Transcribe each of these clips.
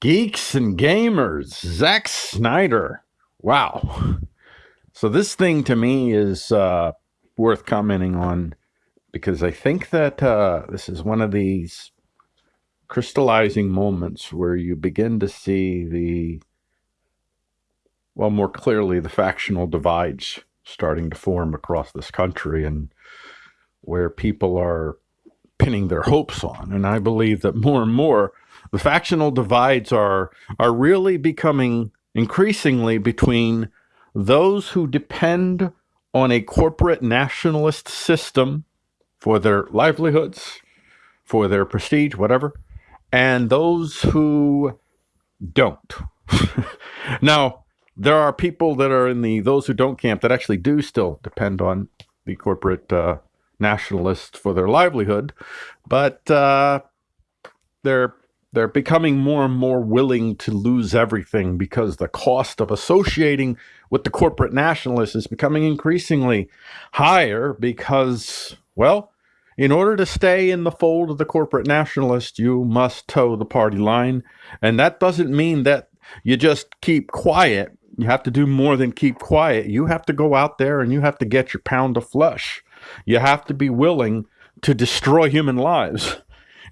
Geeks and gamers, Zack Snyder. Wow. So this thing to me is uh, worth commenting on because I think that uh, this is one of these crystallizing moments where you begin to see the, well, more clearly, the factional divides starting to form across this country and where people are pinning their hopes on. And I believe that more and more the factional divides are are really becoming increasingly between those who depend on a corporate nationalist system for their livelihoods, for their prestige, whatever, and those who don't. now, there are people that are in the those who don't camp that actually do still depend on the corporate uh, nationalists for their livelihood, but uh, they're they're becoming more and more willing to lose everything because the cost of associating with the corporate nationalists is becoming increasingly higher because, well, in order to stay in the fold of the corporate nationalist, you must toe the party line. And that doesn't mean that you just keep quiet. You have to do more than keep quiet. You have to go out there and you have to get your pound of flesh. You have to be willing to destroy human lives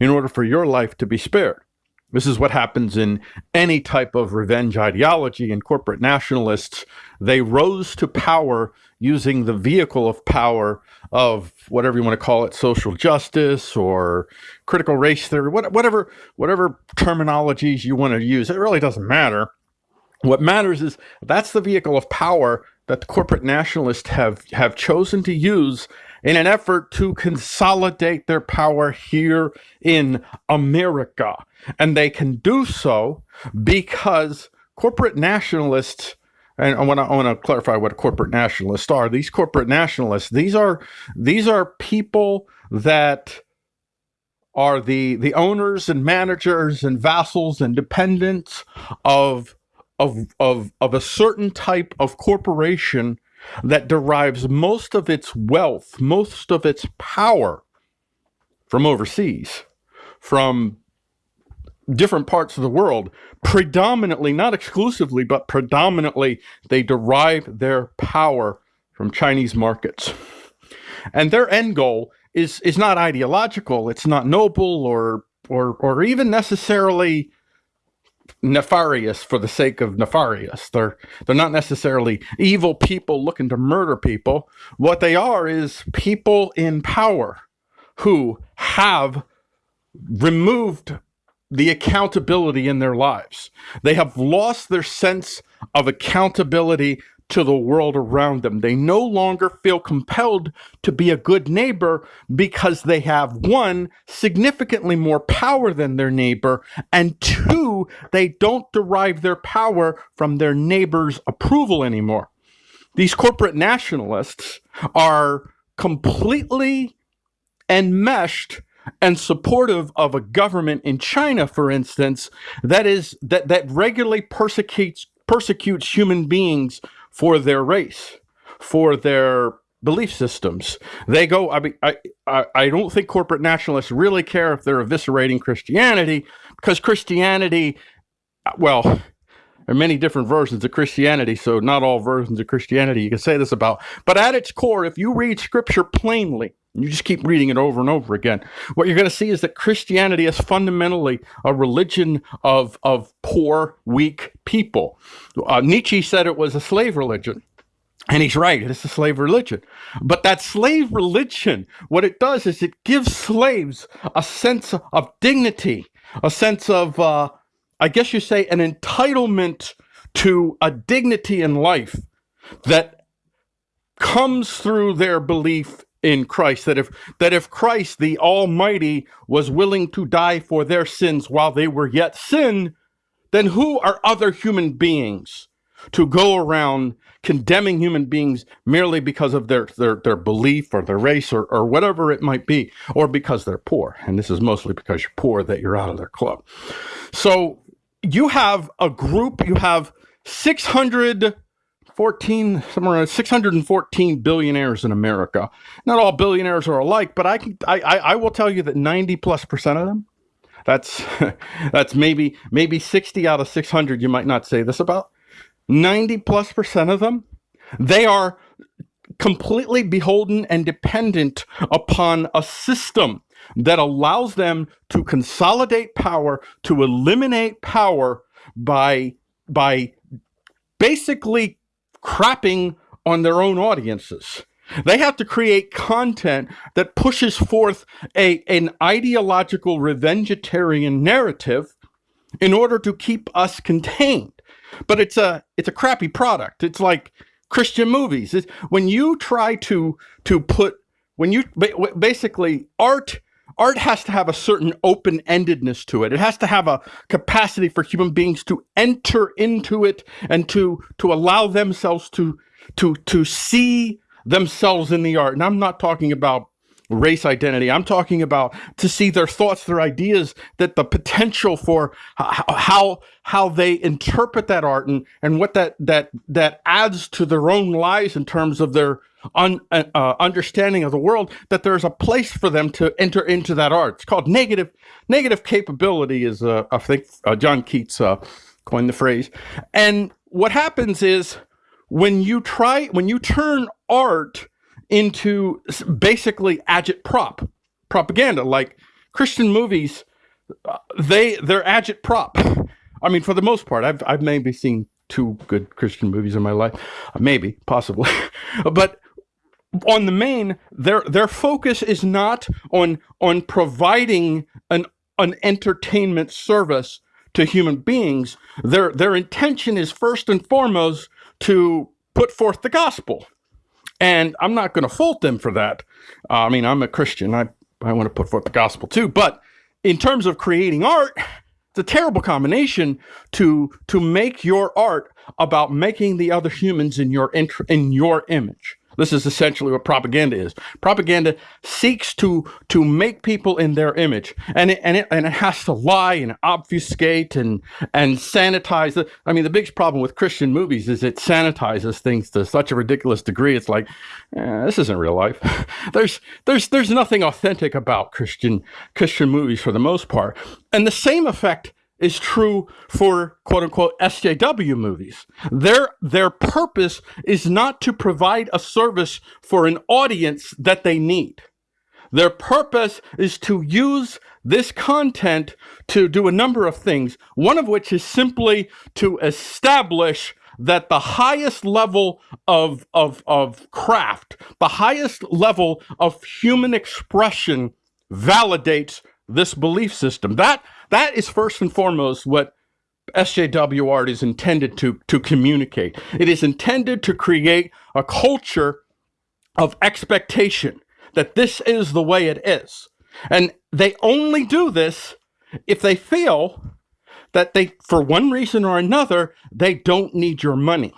in order for your life to be spared. This is what happens in any type of revenge ideology and corporate nationalists. They rose to power using the vehicle of power of whatever you want to call it, social justice or critical race theory, whatever, whatever terminologies you want to use. It really doesn't matter. What matters is that's the vehicle of power that the corporate nationalists have, have chosen to use in an effort to consolidate their power here in America. And they can do so because corporate nationalists and I want to I want to clarify what corporate nationalists are. These corporate nationalists, these are these are people that are the the owners and managers and vassals and dependents of of of of a certain type of corporation that derives most of its wealth, most of its power from overseas, from different parts of the world, predominantly, not exclusively, but predominantly, they derive their power from Chinese markets. And their end goal is, is not ideological, it's not noble or, or, or even necessarily nefarious for the sake of nefarious. They're they're not necessarily evil people looking to murder people. What they are is people in power who have removed the accountability in their lives. They have lost their sense of accountability to the world around them. They no longer feel compelled to be a good neighbor because they have one, significantly more power than their neighbor, and two, they don't derive their power from their neighbor's approval anymore. These corporate nationalists are completely enmeshed and supportive of a government in China, for instance, that is that that regularly persecutes persecutes human beings for their race, for their belief systems. They go, I mean, I, I, I don't think corporate nationalists really care if they're eviscerating Christianity because Christianity, well, there are many different versions of Christianity, so not all versions of Christianity you can say this about. But at its core, if you read scripture plainly, you just keep reading it over and over again. What you're going to see is that Christianity is fundamentally a religion of, of poor, weak people. Uh, Nietzsche said it was a slave religion. And he's right, it's a slave religion. But that slave religion, what it does is it gives slaves a sense of dignity, a sense of, uh, I guess you say, an entitlement to a dignity in life that comes through their belief in Christ that if that if Christ the almighty was willing to die for their sins while they were yet sin then who are other human beings to go around condemning human beings merely because of their their, their belief or their race or, or whatever it might be or because they're poor? And this is mostly because you're poor that you're out of their club. So you have a group you have 600 14 somewhere around 614 billionaires in America. Not all billionaires are alike, but I can I, I, I will tell you that 90 plus percent of them that's that's maybe maybe 60 out of 600 you might not say this about 90 plus percent of them they are completely beholden and dependent upon a system that allows them to consolidate power to eliminate power by by basically crapping on their own audiences they have to create content that pushes forth a, an ideological revengetarian narrative in order to keep us contained. But it's a it's a crappy product. It's like Christian movies. It's, when you try to to put when you basically art art has to have a certain open-endedness to it. It has to have a capacity for human beings to enter into it and to to allow themselves to to to see themselves in the art. And I'm not talking about race identity. I'm talking about to see their thoughts, their ideas, that the potential for how how they interpret that art and and what that that that adds to their own lives in terms of their un, uh, uh understanding of the world. That there's a place for them to enter into that art. It's called negative negative capability. Is uh, I think uh, John Keats uh, coined the phrase. And what happens is when you try when you turn art into basically agitprop propaganda like christian movies uh, they they're agitprop i mean for the most part i've i've maybe seen two good christian movies in my life maybe possibly but on the main their their focus is not on on providing an an entertainment service to human beings their their intention is first and foremost to put forth the gospel. And I'm not going to fault them for that. Uh, I mean, I'm a Christian. I, I want to put forth the gospel too. But in terms of creating art, it's a terrible combination to to make your art about making the other humans in your in your image. This is essentially what propaganda is. Propaganda seeks to to make people in their image, and it, and it and it has to lie and obfuscate and and sanitize. The, I mean, the biggest problem with Christian movies is it sanitizes things to such a ridiculous degree. It's like eh, this isn't real life. there's there's there's nothing authentic about Christian Christian movies for the most part, and the same effect is true for quote unquote SJW movies. Their their purpose is not to provide a service for an audience that they need. Their purpose is to use this content to do a number of things, one of which is simply to establish that the highest level of, of, of craft, the highest level of human expression validates this belief system. That that is first and foremost what SJW art is intended to, to communicate. It is intended to create a culture of expectation that this is the way it is. And they only do this if they feel that they, for one reason or another, they don't need your money.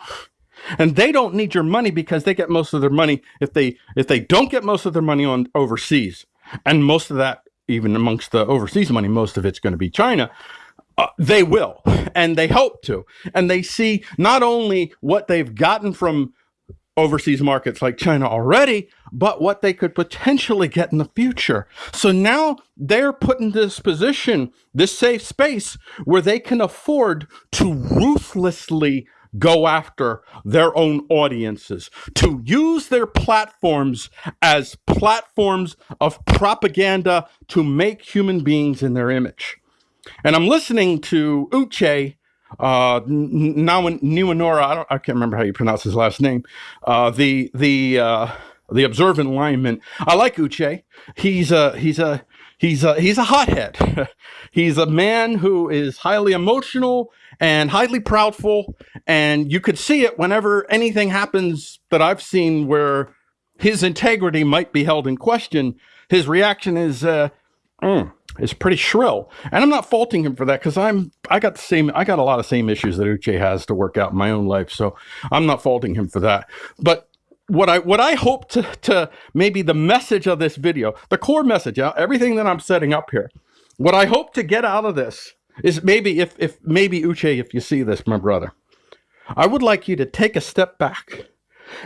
And they don't need your money because they get most of their money if they if they don't get most of their money on overseas. And most of that even amongst the overseas money, most of it's going to be China. Uh, they will, and they hope to. And they see not only what they've gotten from overseas markets like China already, but what they could potentially get in the future. So now they're put in this position, this safe space, where they can afford to ruthlessly go after their own audiences, to use their platforms as platforms of propaganda to make human beings in their image. And I'm listening to Uche uh, Numenora, I, don't, I can't remember how you pronounce his last name, uh, the, the, uh, the observant lineman. I like Uche. He's a, he's a, he's a, he's a hothead. he's a man who is highly emotional and highly proudful. And you could see it whenever anything happens that I've seen where his integrity might be held in question. His reaction is, uh, mm, is pretty shrill. And I'm not faulting him for that because I'm, I got the same, I got a lot of same issues that Uche has to work out in my own life. So I'm not faulting him for that. But what I what I hope to to maybe the message of this video, the core message, everything that I'm setting up here, what I hope to get out of this is maybe if if maybe Uche, if you see this, my brother, I would like you to take a step back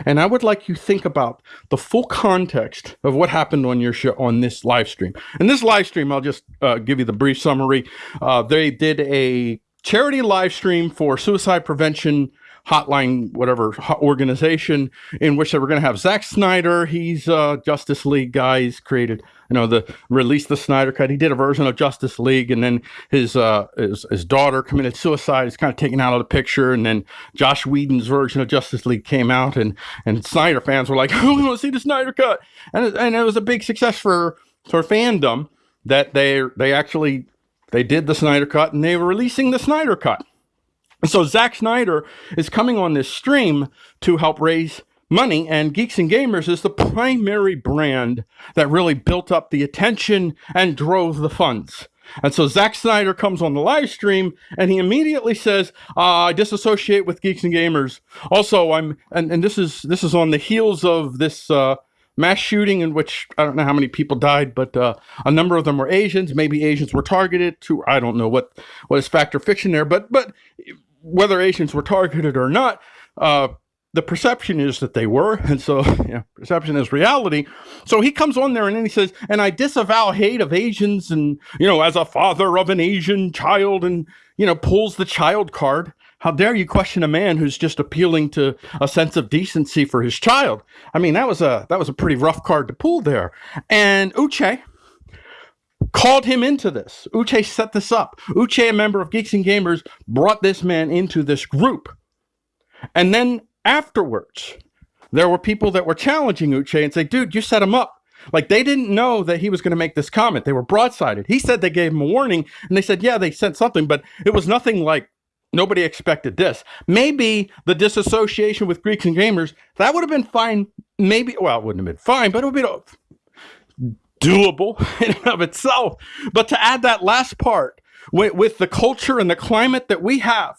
And I would like you think about the full context of what happened on your show on this live stream. And this live stream, I'll just uh, give you the brief summary. Uh, they did a charity live stream for suicide prevention hotline, whatever organization, in which they were going to have Zack Snyder. He's a Justice League guy. He's created, you know, the release the Snyder Cut. He did a version of Justice League, and then his uh, his, his daughter committed suicide. He's kind of taken out of the picture, and then Josh Whedon's version of Justice League came out, and and Snyder fans were like, "Oh, we want to see the Snyder Cut," and it, and it was a big success for for fandom that they they actually they did the Snyder Cut, and they were releasing the Snyder Cut. So Zack Snyder is coming on this stream to help raise money, and Geeks and Gamers is the primary brand that really built up the attention and drove the funds. And so Zack Snyder comes on the live stream and he immediately says, uh, I disassociate with Geeks and Gamers. Also, I'm and, and this is this is on the heels of this uh, mass shooting in which I don't know how many people died, but uh, a number of them were Asians. Maybe Asians were targeted to I don't know what what is factor fiction there, but but whether Asians were targeted or not, uh, the perception is that they were. And so, yeah, perception is reality. So he comes on there and then he says, and I disavow hate of Asians and, you know, as a father of an Asian child and, you know, pulls the child card. How dare you question a man who's just appealing to a sense of decency for his child? I mean, that was a that was a pretty rough card to pull there. And Uche, called him into this. Uche set this up. Uche, a member of Geeks and Gamers, brought this man into this group. And then afterwards, there were people that were challenging Uche and say, dude, you set him up. Like they didn't know that he was going to make this comment. They were broadsided. He said they gave him a warning and they said, yeah, they sent something, but it was nothing like nobody expected this. Maybe the disassociation with Geeks and Gamers, that would have been fine. Maybe, well, it wouldn't have been fine, but it would be doable in and of itself. But to add that last part with, with the culture and the climate that we have,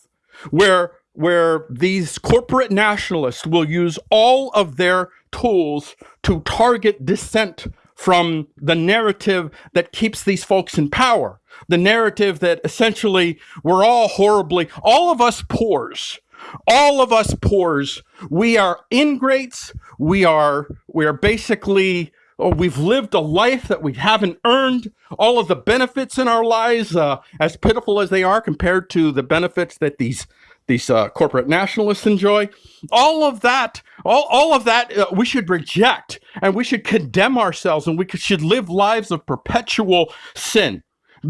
where where these corporate nationalists will use all of their tools to target dissent from the narrative that keeps these folks in power. The narrative that essentially we're all horribly, all of us poors, all of us poors, we are ingrates, we are, we are basically oh, we've lived a life that we haven't earned. All of the benefits in our lives, uh, as pitiful as they are compared to the benefits that these these uh, corporate nationalists enjoy, all of that, all, all of that, uh, we should reject and we should condemn ourselves and we should live lives of perpetual sin,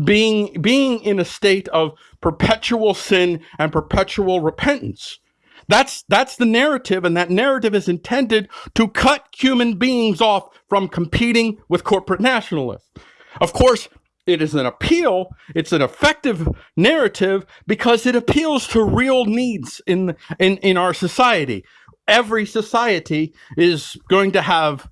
being being in a state of perpetual sin and perpetual repentance. That's that's the narrative, and that narrative is intended to cut human beings off from competing with corporate nationalists. Of course, it is an appeal, it's an effective narrative because it appeals to real needs in in, in our society. Every society is going to have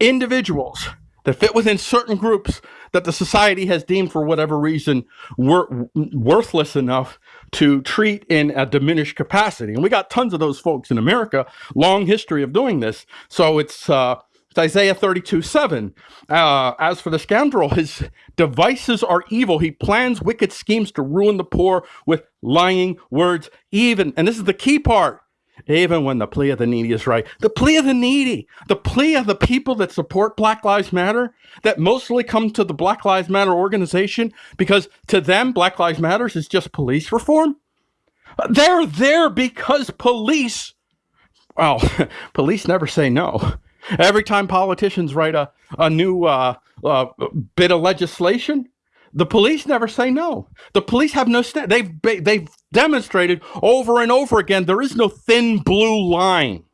individuals that fit within certain groups that the society has deemed for whatever reason wor- worthless enough to treat in a diminished capacity. And we got tons of those folks in America, long history of doing this. So it's, uh, it's Isaiah 32 7. Uh, as for the scoundrel, his devices are evil. He plans wicked schemes to ruin the poor with lying words, even, and this is the key part even when the plea of the needy is right. The plea of the needy, the plea of the people that support Black Lives Matter, that mostly come to the Black Lives Matter organization because to them, Black Lives Matters is just police reform. They're there because police, well, police never say no. Every time politicians write a, a new uh, uh, bit of legislation, the police never say no. The police have no stand. They've they've demonstrated over and over again there is no thin blue line.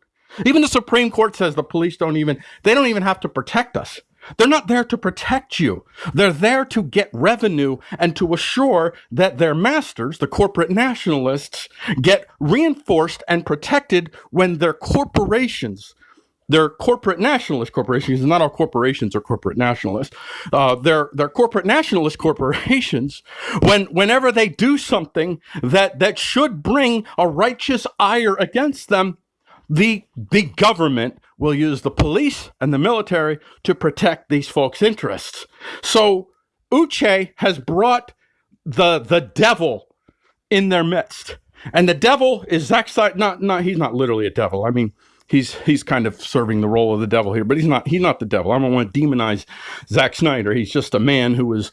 Even the Supreme Court says the police don't even they don't even have to protect us. They're not there to protect you. They're there to get revenue and to assure that their masters, the corporate nationalists, get reinforced and protected when their corporations they're corporate nationalist corporations. Not all corporations are corporate nationalists. Uh, they're they're corporate nationalist corporations. When whenever they do something that that should bring a righteous ire against them, the the government will use the police and the military to protect these folks' interests. So Uche has brought the the devil in their midst, and the devil is Zack. Not not he's not literally a devil. I mean he's he's kind of serving the role of the devil here, but he's not he's not the devil. I don't want to demonize Zack Snyder. He's just a man who was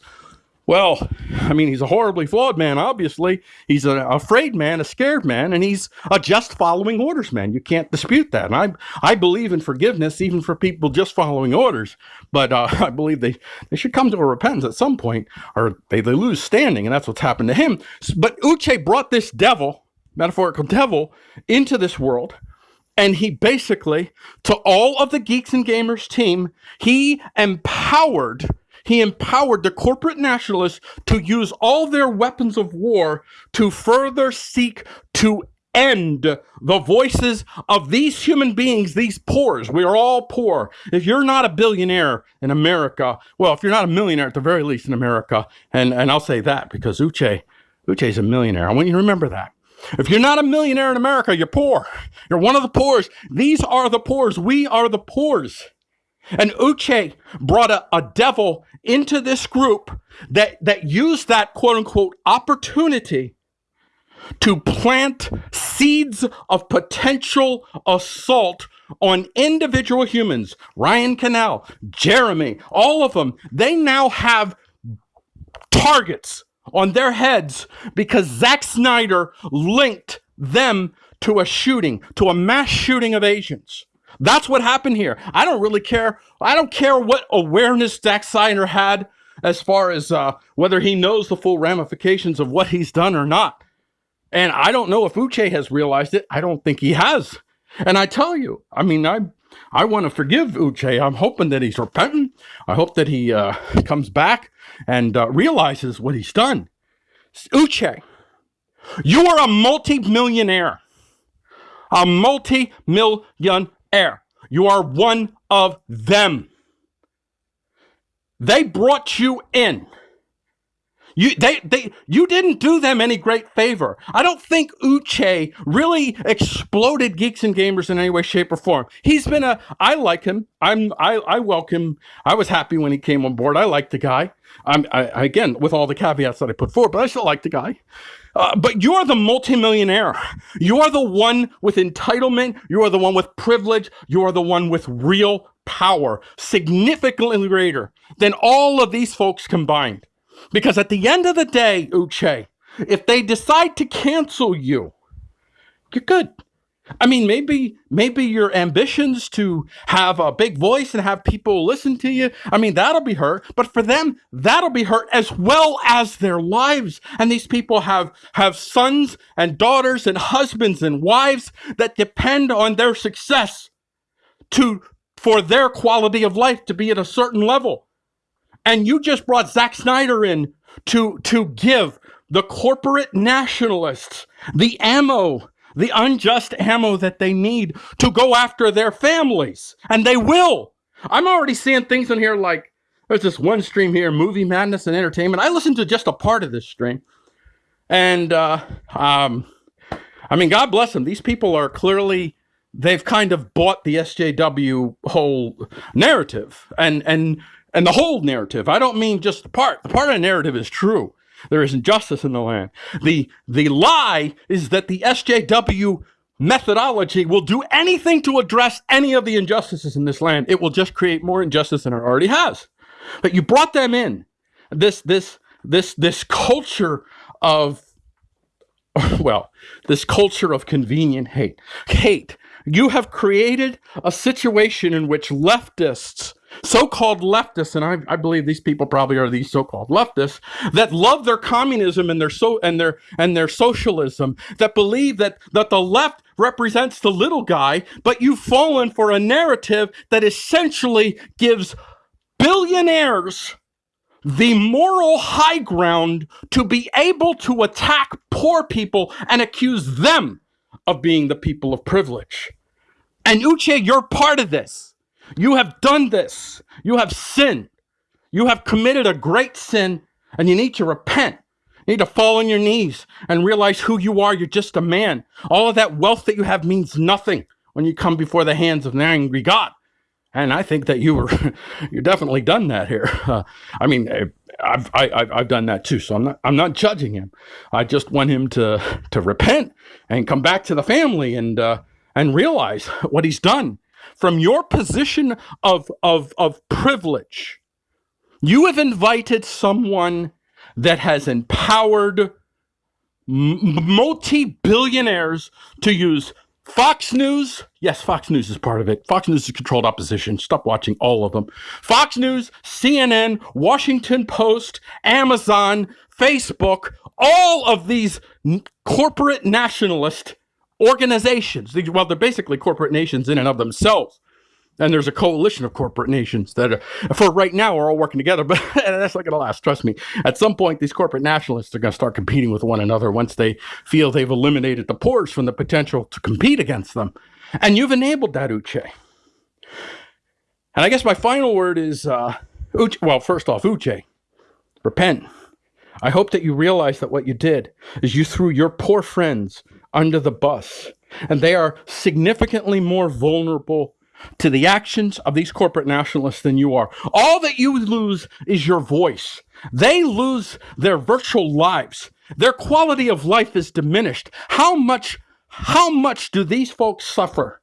well, I mean, he's a horribly flawed man, obviously. He's an afraid man, a scared man, and he's a just following orders man. You can't dispute that. And I, I believe in forgiveness even for people just following orders. But uh, I believe they, they should come to a repentance at some point or they, they lose standing, and that's what's happened to him. But Uche brought this devil, metaphorical devil, into this world. And he basically, to all of the Geeks and Gamers team, he empowered he empowered the corporate nationalists to use all their weapons of war to further seek to end the voices of these human beings, these poors. We are all poor. If you're not a billionaire in America, well, if you're not a millionaire at the very least in America, and, and I'll say that because Uche, Uche's a millionaire. I want you to remember that. If you're not a millionaire in America, you're poor. You're one of the poors. These are the poors. We are the poors. And Uche brought a, a devil into this group that, that used that quote unquote opportunity to plant seeds of potential assault on individual humans. Ryan Canal, Jeremy, all of them, they now have targets on their heads because Zack Snyder linked them to a shooting, to a mass shooting of Asians. That's what happened here. I don't really care. I don't care what awareness Zack Snyder had as far as uh, whether he knows the full ramifications of what he's done or not. And I don't know if Uche has realized it. I don't think he has. And I tell you, I mean, I I want to forgive Uche. I'm hoping that he's repentant. I hope that he uh, comes back and uh, realizes what he's done. Uche, you are a multi-millionaire. A multi-million air. You are one of them. They brought you in. You, they, they, you didn't do them any great favor. I don't think Uche really exploded geeks and gamers in any way, shape, or form. He's been a, I like him. I'm, I, I welcome. I was happy when he came on board. I like the guy. I'm, I, again, with all the caveats that I put forward, but I still like the guy. Uh, but you're the multimillionaire. You are the one with entitlement. You are the one with privilege. You are the one with real power, significantly greater than all of these folks combined. Because at the end of the day, Uche, if they decide to cancel you, you're good. I mean, maybe maybe your ambitions to have a big voice and have people listen to you. I mean, that'll be hurt, but for them, that'll be hurt as well as their lives. And these people have have sons and daughters and husbands and wives that depend on their success to for their quality of life to be at a certain level. And you just brought Zack Snyder in to to give the corporate nationalists the ammo the unjust ammo that they need to go after their families. And they will. I'm already seeing things in here like there's this one stream here, Movie Madness and Entertainment. I listened to just a part of this stream. And uh, um, I mean, God bless them. These people are clearly they've kind of bought the SJW whole narrative and and and the whole narrative. I don't mean just the part. The part of the narrative is true. There is injustice in the land. The, the lie is that the SJW methodology will do anything to address any of the injustices in this land. It will just create more injustice than it already has. But you brought them in. This, this, this, this culture of, well, this culture of convenient hate. Hate. You have created a situation in which leftists so-called leftists, and I, I, believe these people probably are these so-called leftists that love their communism and their so and their and their socialism, that believe that that the left represents the little guy, but you've fallen for a narrative that essentially gives billionaires the moral high ground to be able to attack poor people and accuse them of being the people of privilege. And Uche, you're part of this. You have done this. You have sinned. You have committed a great sin and you need to repent. You need to fall on your knees and realize who you are. You're just a man. All of that wealth that you have means nothing when you come before the hands of an angry God. And I think that you were, you definitely done that here. Uh, I mean, I've, I, have i have done that too. So I'm not, I'm not judging him. I just want him to, to repent and come back to the family and, uh, and realize what he's done. From your position of, of, of privilege, you have invited someone that has empowered multi billionaires to use Fox News. Yes, Fox News is part of it. Fox News is controlled opposition. Stop watching all of them. Fox News, CNN, Washington Post, Amazon, Facebook, all of these corporate nationalist organizations. Well, they're basically corporate nations in and of themselves. And there's a coalition of corporate nations that, are, for right now, are all working together. But that's not going to last. Trust me. At some point, these corporate nationalists are going to start competing with one another once they feel they've eliminated the poors from the potential to compete against them. And you've enabled that, Uche. And I guess my final word is, uh, Uche, well, first off, Uche, repent. I hope that you realize that what you did is you threw your poor friends under the bus, and they are significantly more vulnerable to the actions of these corporate nationalists than you are. All that you lose is your voice. They lose their virtual lives. Their quality of life is diminished. How much, how much do these folks suffer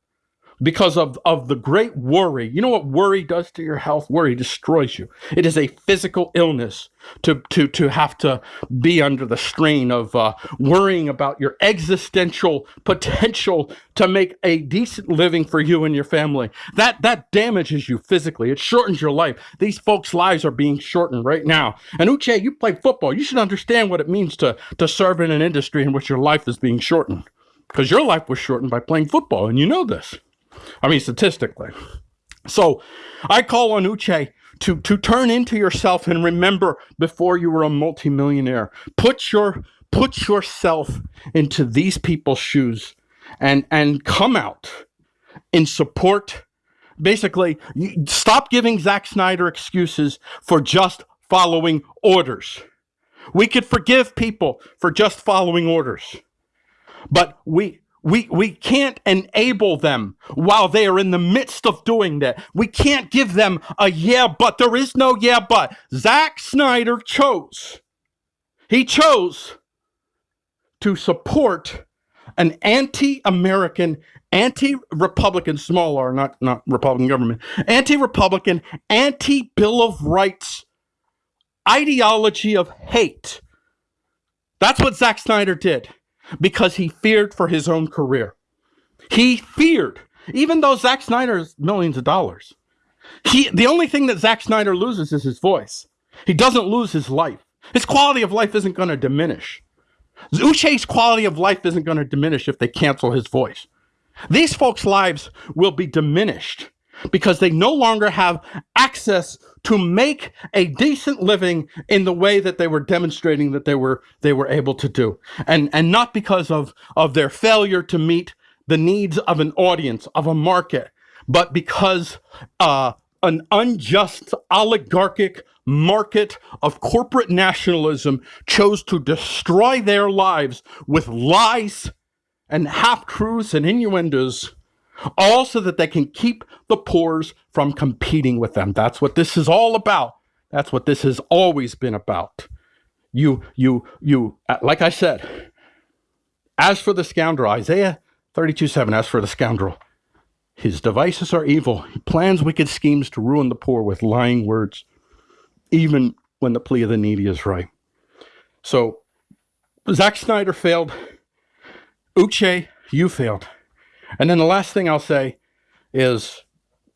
because of, of the great worry. You know what worry does to your health? Worry destroys you. It is a physical illness to, to, to have to be under the strain of uh, worrying about your existential potential to make a decent living for you and your family. That, that damages you physically. It shortens your life. These folks' lives are being shortened right now. And Uche, you play football. You should understand what it means to, to serve in an industry in which your life is being shortened. Because your life was shortened by playing football, and you know this. I mean, statistically. So I call on Uche to, to turn into yourself and remember before you were a multimillionaire. Put your put yourself into these people's shoes and and come out in support. Basically, stop giving Zack Snyder excuses for just following orders. We could forgive people for just following orders. But we we, we can't enable them while they are in the midst of doing that. We can't give them a yeah, but there is no yeah, but. Zack Snyder chose, he chose to support an anti American, anti Republican, small r, not, not Republican government, anti Republican, anti Bill of Rights ideology of hate. That's what Zack Snyder did because he feared for his own career. He feared, even though Zack Snyder is millions of dollars. He, the only thing that Zack Snyder loses is his voice. He doesn't lose his life. His quality of life isn't going to diminish. Uche's quality of life isn't going to diminish if they cancel his voice. These folks' lives will be diminished because they no longer have access to make a decent living in the way that they were demonstrating that they were they were able to do. And and not because of of their failure to meet the needs of an audience of a market but because uh, an unjust oligarchic market of corporate nationalism chose to destroy their lives with lies and half truths and innuendos all so that they can keep the poors from competing with them. That's what this is all about. That's what this has always been about. You, you, you, uh, like I said, as for the scoundrel, Isaiah 32 7, as for the scoundrel, his devices are evil. He plans wicked schemes to ruin the poor with lying words, even when the plea of the needy is right. So, Zack Snyder failed. Uche, you failed. And then the last thing I'll say is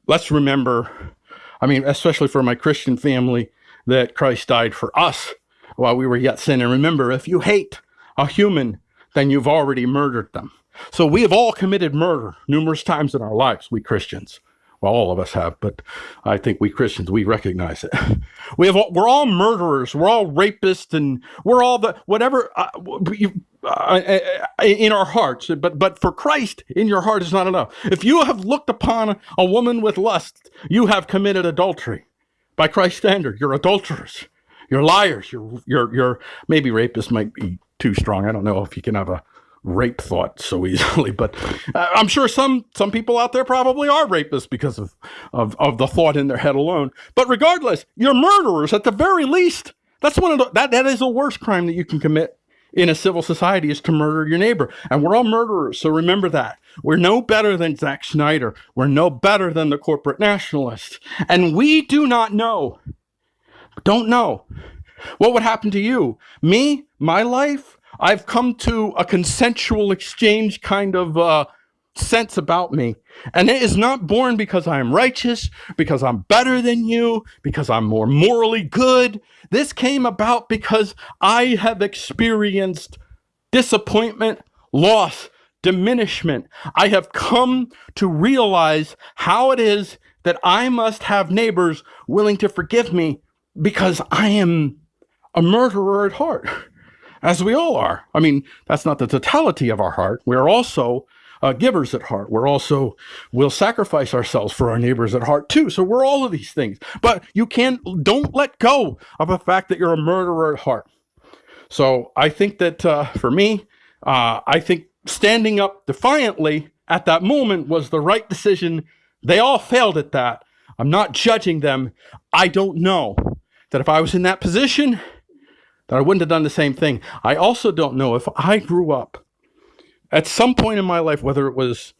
let's remember, I mean, especially for my Christian family, that Christ died for us while we were yet sin. And remember, if you hate a human, then you've already murdered them. So we have all committed murder numerous times in our lives, we Christians. Well, all of us have, but I think we Christians, we recognize it. We have, all, we're all murderers. We're all rapists and we're all the, whatever, uh, in our hearts. But, but for Christ, in your heart is not enough. If you have looked upon a woman with lust, you have committed adultery. By Christ's standard, you're adulterers. You're liars. You're, you're, you're, maybe rapists might be too strong. I don't know if you can have a, rape thought so easily. But uh, I'm sure some some people out there probably are rapists because of, of of the thought in their head alone. But regardless, you're murderers at the very least. That's one of the, that that is the worst crime that you can commit in a civil society is to murder your neighbor. And we're all murderers, so remember that. We're no better than Zack Snyder. We're no better than the corporate nationalists. And we do not know, don't know, what would happen to you. Me, my life, I've come to a consensual exchange kind of uh, sense about me. And it is not born because I am righteous, because I'm better than you, because I'm more morally good. This came about because I have experienced disappointment, loss, diminishment. I have come to realize how it is that I must have neighbors willing to forgive me because I am a murderer at heart, as we all are. I mean, that's not the totality of our heart. We are also uh, givers at heart. We're also we'll sacrifice ourselves for our neighbors at heart too. So we're all of these things. But you can't don't let go of the fact that you're a murderer at heart. So I think that uh, for me, uh, I think standing up defiantly at that moment was the right decision. They all failed at that. I'm not judging them. I don't know that if I was in that position, that I wouldn't have done the same thing. I also don't know if I grew up at some point in my life, whether it was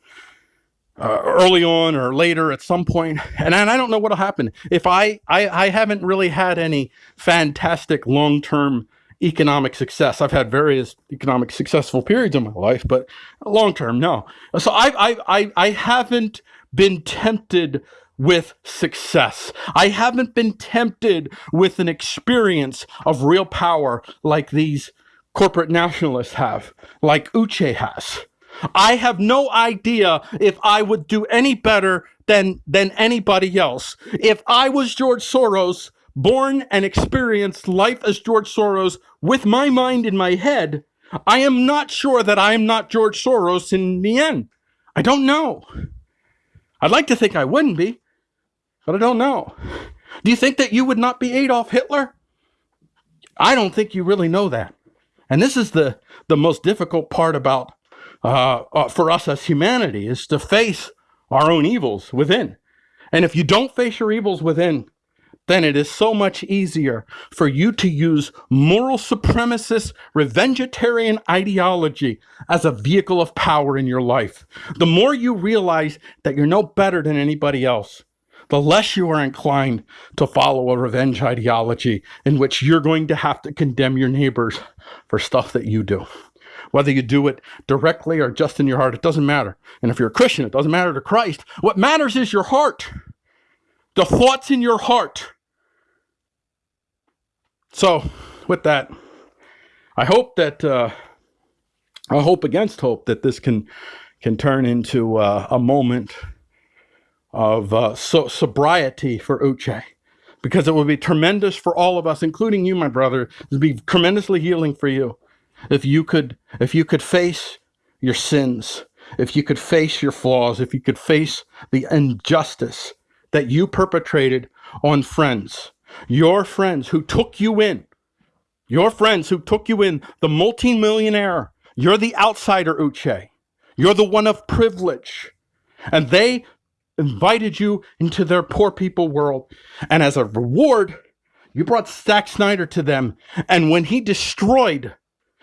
uh, early on or later at some point, and, and I don't know what'll happen. If I, I, I haven't really had any fantastic long-term economic success. I've had various economic successful periods in my life, but long term, no. So I, I, I, I haven't been tempted with success. I haven't been tempted with an experience of real power like these corporate nationalists have, like Uche has. I have no idea if I would do any better than, than anybody else. If I was George Soros, born and experienced life as George Soros with my mind in my head, I am not sure that I am not George Soros in the end. I don't know. I'd like to think I wouldn't be, but I don't know. Do you think that you would not be Adolf Hitler? I don't think you really know that. And this is the, the most difficult part about uh, uh, for us as humanity is to face our own evils within. And if you don't face your evils within, then it is so much easier for you to use moral supremacist, revengetarian ideology as a vehicle of power in your life. The more you realize that you're no better than anybody else, the less you are inclined to follow a revenge ideology in which you're going to have to condemn your neighbors for stuff that you do. Whether you do it directly or just in your heart, it doesn't matter. And if you're a Christian, it doesn't matter to Christ. What matters is your heart, the thoughts in your heart. So, with that, I hope that uh, I hope against hope that this can can turn into uh, a moment of uh, so sobriety for Uche because it would be tremendous for all of us, including you, my brother. It would be tremendously healing for you if you could if you could face your sins, if you could face your flaws, if you could face the injustice that you perpetrated on friends, your friends who took you in, your friends who took you in, the multimillionaire. You're the outsider, Uche. You're the one of privilege. And they invited you into their poor people world. And as a reward, you brought Zack Snyder to them. And when he destroyed,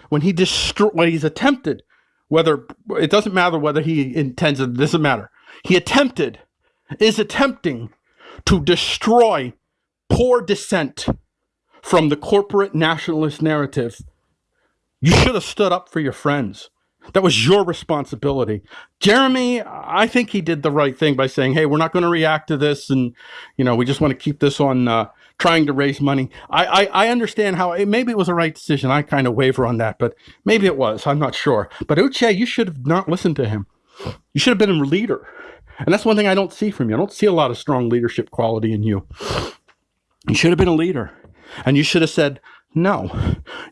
when he destroyed, when he's attempted, whether it doesn't matter whether he intends it doesn't matter. He attempted, is attempting to destroy poor dissent from the corporate nationalist narrative. You should have stood up for your friends. That was your responsibility. Jeremy, I think he did the right thing by saying, hey, we're not going to react to this. And, you know, we just want to keep this on uh, trying to raise money. I, I, I understand how it, maybe it was a right decision. I kind of waver on that, but maybe it was. I'm not sure. But Uche, you should have not listened to him. You should have been a leader. And that's one thing I don't see from you. I don't see a lot of strong leadership quality in you. You should have been a leader. And you should have said, no,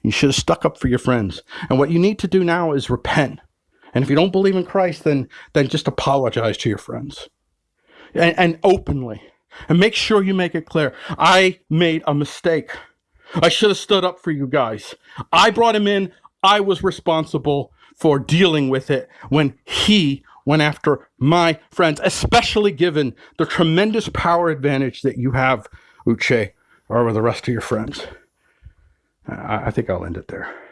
you should have stuck up for your friends. And what you need to do now is repent. And if you don't believe in Christ, then, then just apologize to your friends and, and openly. And make sure you make it clear. I made a mistake. I should have stood up for you guys. I brought him in. I was responsible for dealing with it when he went after my friends, especially given the tremendous power advantage that you have, Uche, over the rest of your friends. I, think I'll end it there.